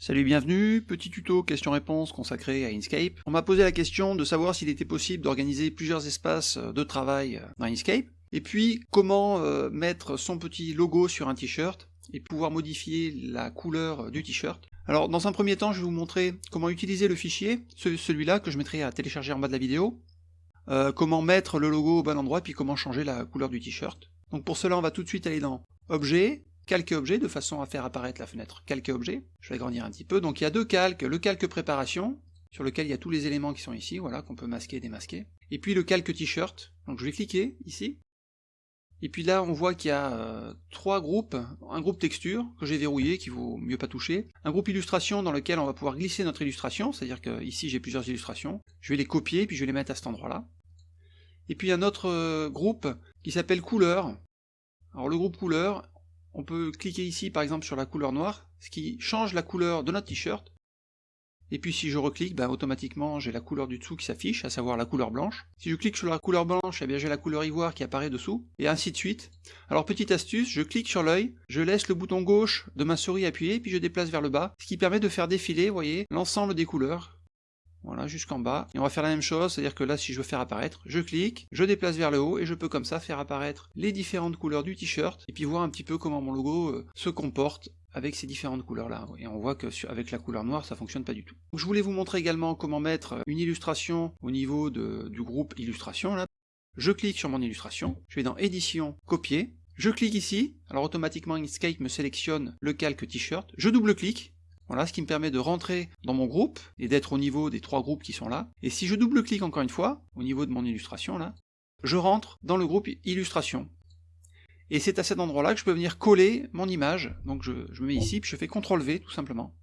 Salut, bienvenue, petit tuto question-réponse consacré à Inkscape. On m'a posé la question de savoir s'il était possible d'organiser plusieurs espaces de travail dans Inkscape, et puis comment euh, mettre son petit logo sur un t-shirt, et pouvoir modifier la couleur du t-shirt. Alors dans un premier temps, je vais vous montrer comment utiliser le fichier, celui-là que je mettrai à télécharger en bas de la vidéo, euh, comment mettre le logo au bon endroit, puis comment changer la couleur du t-shirt. Donc pour cela, on va tout de suite aller dans Objet, calquer objet de façon à faire apparaître la fenêtre calquer objet. Je vais agrandir un petit peu. Donc il y a deux calques, le calque préparation, sur lequel il y a tous les éléments qui sont ici, voilà, qu'on peut masquer et démasquer. Et puis le calque t-shirt, donc je vais cliquer ici. Et puis là, on voit qu'il y a euh, trois groupes, un groupe texture, que j'ai verrouillé, qu'il vaut mieux pas toucher, un groupe illustration dans lequel on va pouvoir glisser notre illustration, c'est-à-dire que ici j'ai plusieurs illustrations, je vais les copier, puis je vais les mettre à cet endroit-là. Et puis un autre euh, groupe qui s'appelle couleur. Alors le groupe couleur, on peut cliquer ici par exemple sur la couleur noire, ce qui change la couleur de notre t-shirt. Et puis si je reclique, ben, automatiquement j'ai la couleur du dessous qui s'affiche, à savoir la couleur blanche. Si je clique sur la couleur blanche, eh j'ai la couleur ivoire qui apparaît dessous, et ainsi de suite. Alors petite astuce, je clique sur l'œil, je laisse le bouton gauche de ma souris appuyé, puis je déplace vers le bas, ce qui permet de faire défiler, voyez, l'ensemble des couleurs, voilà, jusqu'en bas. Et on va faire la même chose, c'est-à-dire que là, si je veux faire apparaître, je clique, je déplace vers le haut, et je peux comme ça faire apparaître les différentes couleurs du t-shirt, et puis voir un petit peu comment mon logo euh, se comporte avec ces différentes couleurs-là. Et on voit que avec la couleur noire, ça fonctionne pas du tout. je voulais vous montrer également comment mettre une illustration au niveau du groupe illustration. Là. Je clique sur mon illustration, je vais dans édition, copier, je clique ici, alors automatiquement Inkscape me sélectionne le calque t-shirt, je double-clique, voilà, ce qui me permet de rentrer dans mon groupe et d'être au niveau des trois groupes qui sont là. Et si je double-clique encore une fois, au niveau de mon illustration là, je rentre dans le groupe illustration. Et c'est à cet endroit-là que je peux venir coller mon image. Donc je, me mets ici, puis je fais CTRL V tout simplement.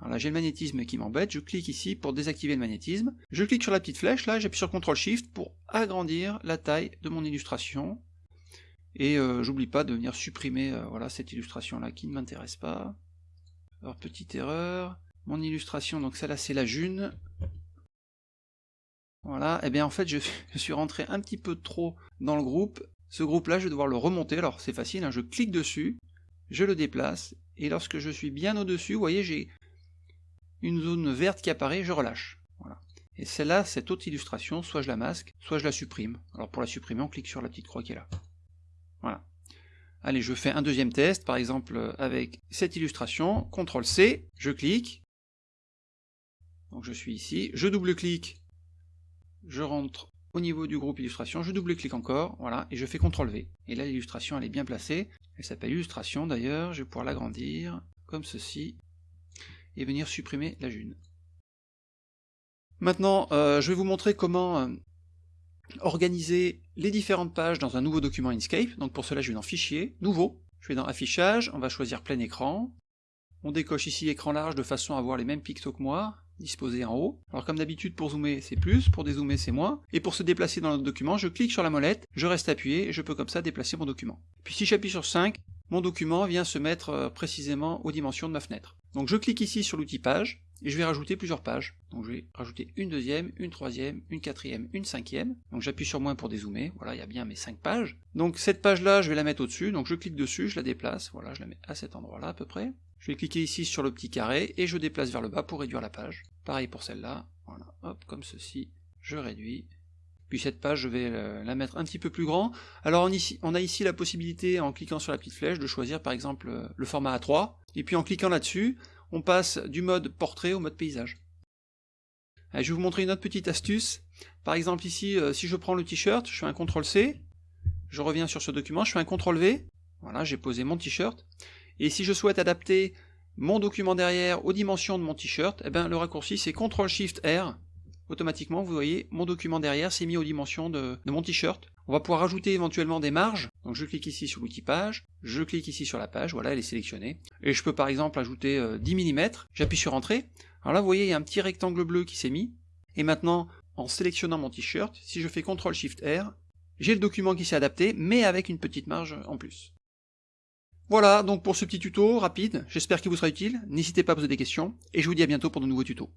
Voilà, j'ai le magnétisme qui m'embête, je clique ici pour désactiver le magnétisme. Je clique sur la petite flèche là, j'appuie sur CTRL SHIFT pour agrandir la taille de mon illustration. Et euh, j'oublie pas de venir supprimer euh, voilà, cette illustration là qui ne m'intéresse pas. Alors, petite erreur. Mon illustration, donc celle-là, c'est la june. Voilà, et eh bien en fait, je, suis rentré un petit peu trop dans le groupe. Ce groupe-là, je vais devoir le remonter. Alors, c'est facile, hein. je clique dessus, je le déplace, et lorsque je suis bien au-dessus, vous voyez, j'ai une zone verte qui apparaît, je relâche. Voilà. Et celle-là, cette autre illustration, soit je la masque, soit je la supprime. Alors pour la supprimer, on clique sur la petite croix qui est là. Voilà. Allez, je fais un deuxième test, par exemple avec cette illustration, CTRL C, je clique, donc je suis ici, je double-clique, je rentre au niveau du groupe illustration, je double-clique encore, voilà, et je fais CTRL V. Et là l'illustration elle est bien placée, elle s'appelle illustration d'ailleurs, je vais pouvoir l'agrandir, comme ceci, et venir supprimer la june. Maintenant, euh, je vais vous montrer comment euh, organiser les différentes pages dans un nouveau document Inkscape. Donc pour cela, je vais dans Fichier, Nouveau. Je vais dans Affichage, on va choisir plein écran. On décoche ici écran large de façon à avoir les mêmes pixels que moi, disposés en haut. Alors comme d'habitude, pour zoomer, c'est plus, pour dézoomer, c'est moins. Et pour se déplacer dans notre document, je clique sur la molette, je reste appuyé, et je peux comme ça déplacer mon document. Puis si j'appuie sur 5, mon document vient se mettre euh, précisément aux dimensions de ma fenêtre. Donc je clique ici sur l'outil page, et je vais rajouter plusieurs pages. Donc je vais rajouter une deuxième, une troisième, une quatrième, une cinquième. Donc j'appuie sur moins pour dézoomer, voilà, il y a bien mes cinq pages. Donc cette page-là, je vais la mettre au-dessus, donc je clique dessus, je la déplace, voilà, je la mets à cet endroit-là à peu près. Je vais cliquer ici sur le petit carré, et je déplace vers le bas pour réduire la page. Pareil pour celle-là, voilà, hop, comme ceci, je réduis. Puis cette page, je vais la mettre un petit peu plus grand. Alors on, a ici la possibilité, en cliquant sur la petite flèche, de choisir par exemple le format A3, et puis en cliquant là-dessus, on passe du mode portrait au mode paysage. je vais vous montrer une autre petite astuce. Par exemple ici, euh, si je prends le t-shirt, je fais un CTRL C, je reviens sur ce document, je fais un CTRL V, voilà, j'ai posé mon t-shirt, et si je souhaite adapter mon document derrière aux dimensions de mon t-shirt, eh ben, le raccourci c'est CTRL SHIFT R, automatiquement vous voyez mon document derrière s'est mis aux dimensions de, de mon t-shirt. On va pouvoir ajouter éventuellement des marges, donc je clique ici sur l'outil page, je clique ici sur la page, voilà elle est sélectionnée, et je peux par exemple ajouter 10 euh, mm, j'appuie sur entrée, alors là vous voyez il y a un petit rectangle bleu qui s'est mis, et maintenant en sélectionnant mon t-shirt, si je fais CTRL SHIFT R, j'ai le document qui s'est adapté, mais avec une petite marge en plus. Voilà donc pour ce petit tuto rapide, j'espère qu'il vous sera utile, n'hésitez pas à poser des questions, et je vous dis à bientôt pour de nouveaux tutos.